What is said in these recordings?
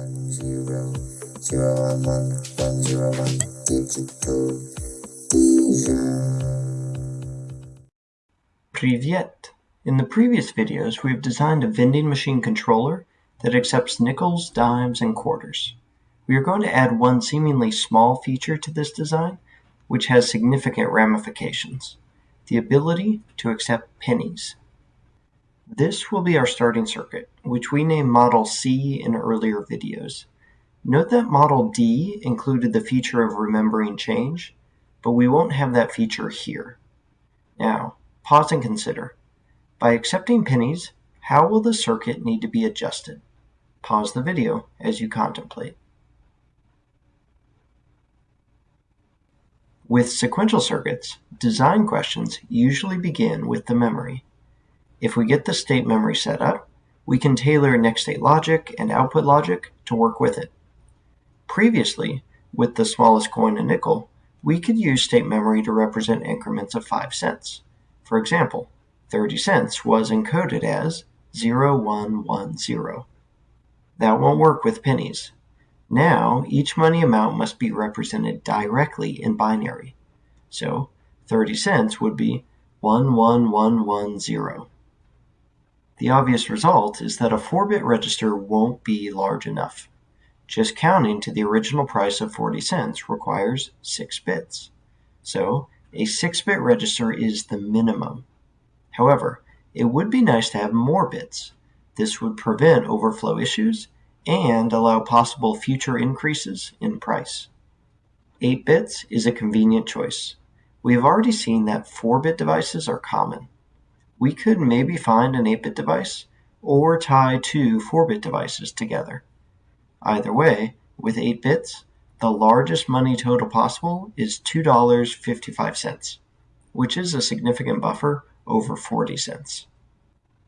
one zero zero one one one zero one digital Privyet! In the previous videos we have designed a vending machine controller that accepts nickels, dimes, and quarters. We are going to add one seemingly small feature to this design which has significant ramifications, the ability to accept pennies. This will be our starting circuit, which we named Model C in earlier videos. Note that Model D included the feature of remembering change, but we won't have that feature here. Now, pause and consider. By accepting pennies, how will the circuit need to be adjusted? Pause the video as you contemplate. With sequential circuits, design questions usually begin with the memory. If we get the state memory set up, we can tailor next state logic and output logic to work with it. Previously, with the smallest coin a nickel, we could use state memory to represent increments of 5 cents. For example, 30 cents was encoded as 0110. That won't work with pennies. Now, each money amount must be represented directly in binary. So, 30 cents would be 11110. The obvious result is that a 4-bit register won't be large enough. Just counting to the original price of 40 cents requires 6 bits. So a 6-bit register is the minimum. However, it would be nice to have more bits. This would prevent overflow issues and allow possible future increases in price. 8 bits is a convenient choice. We have already seen that 4-bit devices are common we could maybe find an 8-bit device or tie two 4-bit devices together. Either way, with 8 bits, the largest money total possible is $2.55, which is a significant buffer over 40 cents.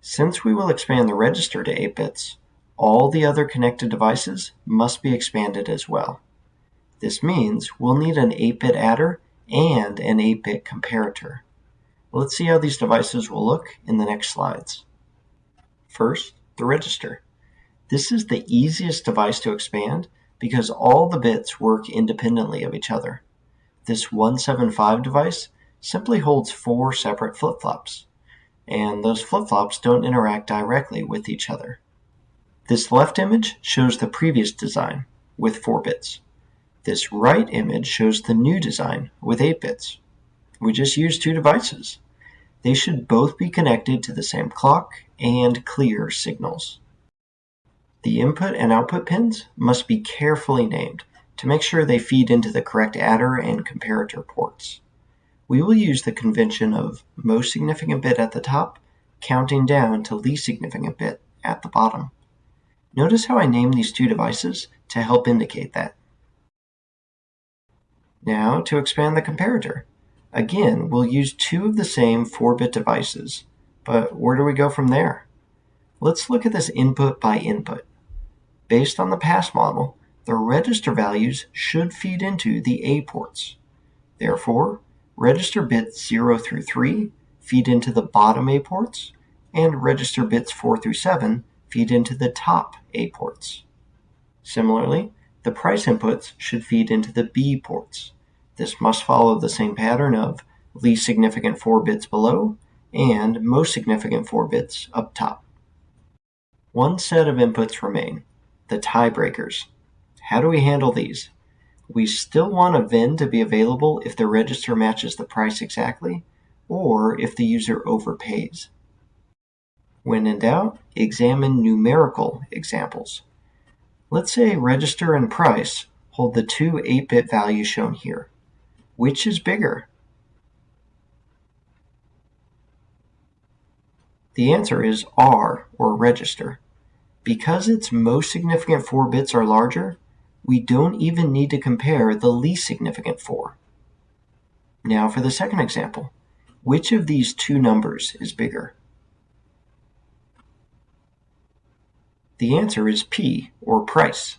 Since we will expand the register to 8 bits, all the other connected devices must be expanded as well. This means we'll need an 8-bit adder and an 8-bit comparator. Let's see how these devices will look in the next slides. First, the register. This is the easiest device to expand because all the bits work independently of each other. This 175 device simply holds four separate flip-flops, and those flip-flops don't interact directly with each other. This left image shows the previous design with 4 bits. This right image shows the new design with 8 bits. We just use two devices. They should both be connected to the same clock and clear signals. The input and output pins must be carefully named to make sure they feed into the correct adder and comparator ports. We will use the convention of most significant bit at the top, counting down to least significant bit at the bottom. Notice how I named these two devices to help indicate that. Now to expand the comparator. Again, we'll use two of the same 4-bit devices, but where do we go from there? Let's look at this input by input. Based on the pass model, the register values should feed into the A ports. Therefore, register bits 0 through 3 feed into the bottom A ports, and register bits 4 through 7 feed into the top A ports. Similarly, the price inputs should feed into the B ports. This must follow the same pattern of least significant 4 bits below and most significant 4 bits up top. One set of inputs remain, the tiebreakers. How do we handle these? We still want a vend to be available if the register matches the price exactly, or if the user overpays. When in doubt, examine numerical examples. Let's say register and price hold the two 8-bit values shown here. Which is bigger? The answer is R, or register. Because its most significant 4 bits are larger, we don't even need to compare the least significant 4. Now for the second example. Which of these two numbers is bigger? The answer is P, or price.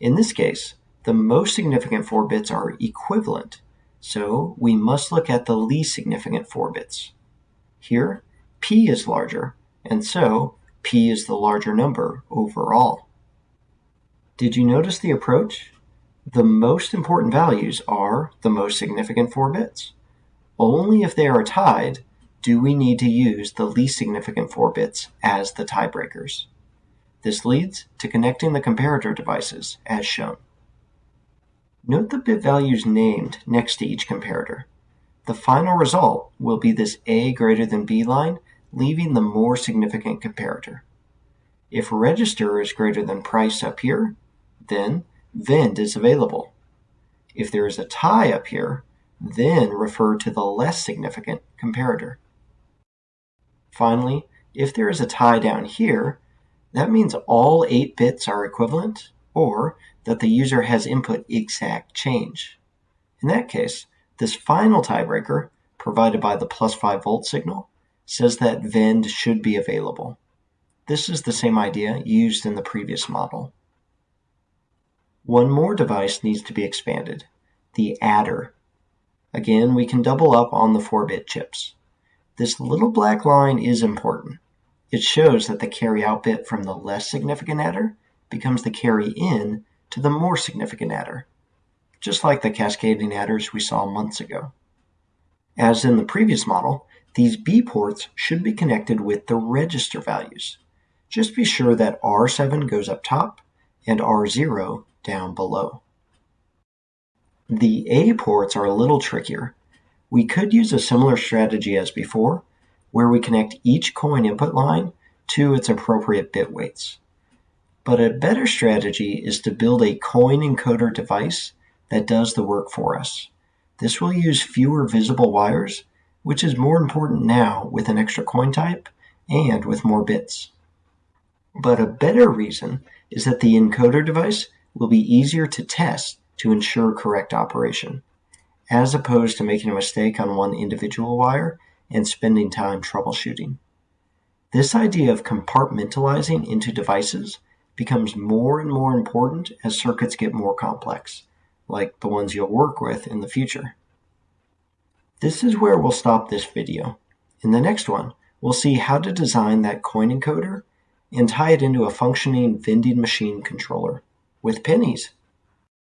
In this case, the most significant 4 bits are equivalent, so we must look at the least significant 4 bits. Here, p is larger, and so p is the larger number overall. Did you notice the approach? The most important values are the most significant 4 bits. Only if they are tied do we need to use the least significant 4 bits as the tiebreakers. This leads to connecting the comparator devices as shown. Note the bit values named next to each comparator. The final result will be this A greater than B line, leaving the more significant comparator. If register is greater than price up here, then vend is available. If there is a tie up here, then refer to the less significant comparator. Finally, if there is a tie down here, that means all 8 bits are equivalent or that the user has input exact change. In that case, this final tiebreaker, provided by the plus 5 volt signal, says that vend should be available. This is the same idea used in the previous model. One more device needs to be expanded, the adder. Again, we can double up on the 4-bit chips. This little black line is important. It shows that the carry out bit from the less significant adder becomes the carry in to the more significant adder, just like the cascading adders we saw months ago. As in the previous model, these B ports should be connected with the register values. Just be sure that R7 goes up top and R0 down below. The A ports are a little trickier. We could use a similar strategy as before, where we connect each coin input line to its appropriate bit weights. But a better strategy is to build a coin encoder device that does the work for us. This will use fewer visible wires, which is more important now with an extra coin type and with more bits. But a better reason is that the encoder device will be easier to test to ensure correct operation, as opposed to making a mistake on one individual wire and spending time troubleshooting. This idea of compartmentalizing into devices becomes more and more important as circuits get more complex, like the ones you'll work with in the future. This is where we'll stop this video. In the next one, we'll see how to design that coin encoder and tie it into a functioning vending machine controller with pennies.